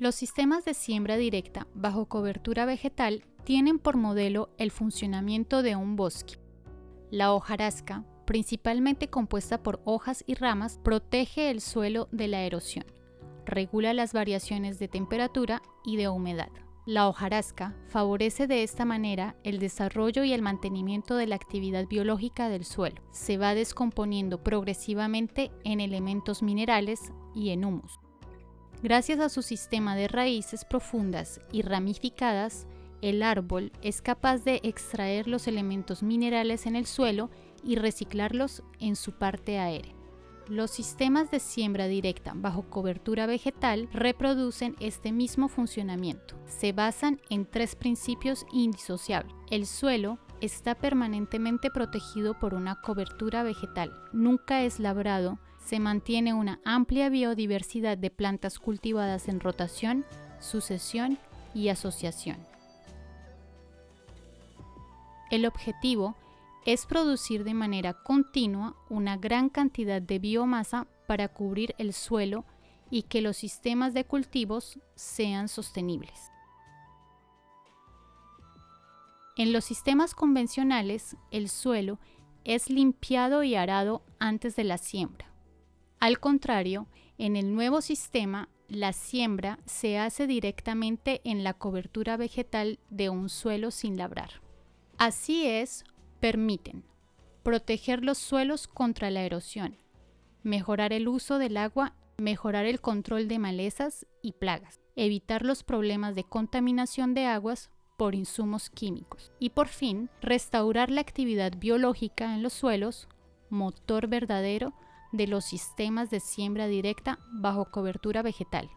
Los sistemas de siembra directa bajo cobertura vegetal tienen por modelo el funcionamiento de un bosque. La hojarasca, principalmente compuesta por hojas y ramas, protege el suelo de la erosión, regula las variaciones de temperatura y de humedad. La hojarasca favorece de esta manera el desarrollo y el mantenimiento de la actividad biológica del suelo. Se va descomponiendo progresivamente en elementos minerales y en humus. Gracias a su sistema de raíces profundas y ramificadas, el árbol es capaz de extraer los elementos minerales en el suelo y reciclarlos en su parte aérea. Los sistemas de siembra directa bajo cobertura vegetal reproducen este mismo funcionamiento. Se basan en tres principios indisociables. El suelo está permanentemente protegido por una cobertura vegetal, nunca es labrado, se mantiene una amplia biodiversidad de plantas cultivadas en rotación, sucesión y asociación. El objetivo es producir de manera continua una gran cantidad de biomasa para cubrir el suelo y que los sistemas de cultivos sean sostenibles. En los sistemas convencionales, el suelo es limpiado y arado antes de la siembra. Al contrario, en el nuevo sistema, la siembra se hace directamente en la cobertura vegetal de un suelo sin labrar. Así es, permiten proteger los suelos contra la erosión, mejorar el uso del agua, mejorar el control de malezas y plagas, evitar los problemas de contaminación de aguas por insumos químicos y por fin restaurar la actividad biológica en los suelos, motor verdadero de los sistemas de siembra directa bajo cobertura vegetal.